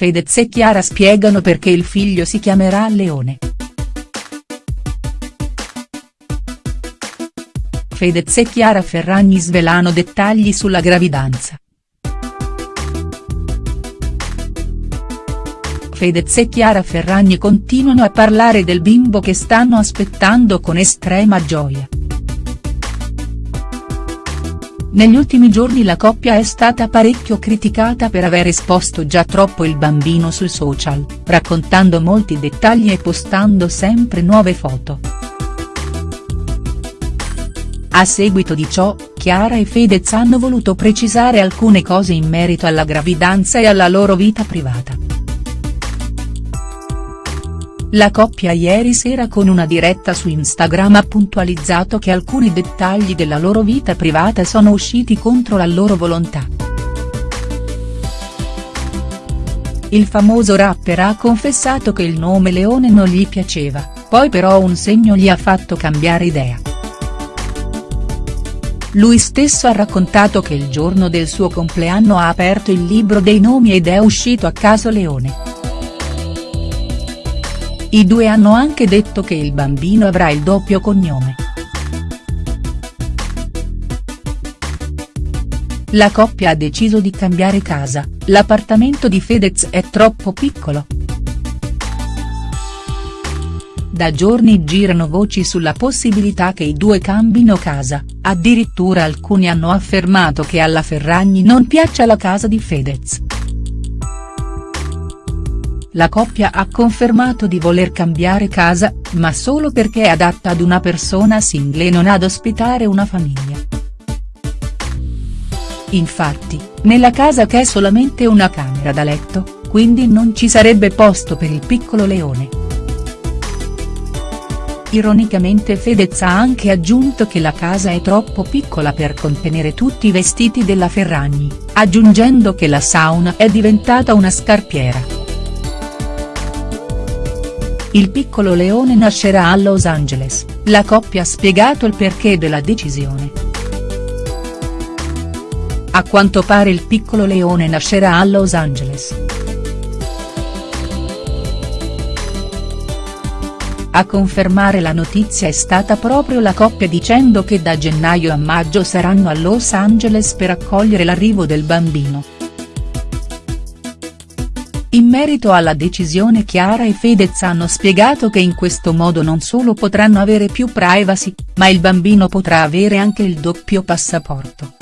Fedez e Chiara spiegano perché il figlio si chiamerà Leone. Fedez e Chiara Ferragni svelano dettagli sulla gravidanza. Fedez e Chiara Ferragni continuano a parlare del bimbo che stanno aspettando con estrema gioia. Negli ultimi giorni la coppia è stata parecchio criticata per aver esposto già troppo il bambino sui social, raccontando molti dettagli e postando sempre nuove foto. A seguito di ciò, Chiara e Fedez hanno voluto precisare alcune cose in merito alla gravidanza e alla loro vita privata. La coppia ieri sera con una diretta su Instagram ha puntualizzato che alcuni dettagli della loro vita privata sono usciti contro la loro volontà. Il famoso rapper ha confessato che il nome Leone non gli piaceva, poi però un segno gli ha fatto cambiare idea. Lui stesso ha raccontato che il giorno del suo compleanno ha aperto il libro dei nomi ed è uscito a caso Leone. I due hanno anche detto che il bambino avrà il doppio cognome. La coppia ha deciso di cambiare casa, l'appartamento di Fedez è troppo piccolo. Da giorni girano voci sulla possibilità che i due cambino casa, addirittura alcuni hanno affermato che alla Ferragni non piaccia la casa di Fedez. La coppia ha confermato di voler cambiare casa, ma solo perché è adatta ad una persona single e non ad ospitare una famiglia. Infatti, nella casa che è solamente una camera da letto, quindi non ci sarebbe posto per il piccolo leone. Ironicamente Fedez ha anche aggiunto che la casa è troppo piccola per contenere tutti i vestiti della Ferragni, aggiungendo che la sauna è diventata una scarpiera. Il piccolo leone nascerà a Los Angeles, la coppia ha spiegato il perché della decisione. A quanto pare il piccolo leone nascerà a Los Angeles. A confermare la notizia è stata proprio la coppia dicendo che da gennaio a maggio saranno a Los Angeles per accogliere l'arrivo del bambino. In merito alla decisione Chiara e Fedez hanno spiegato che in questo modo non solo potranno avere più privacy, ma il bambino potrà avere anche il doppio passaporto.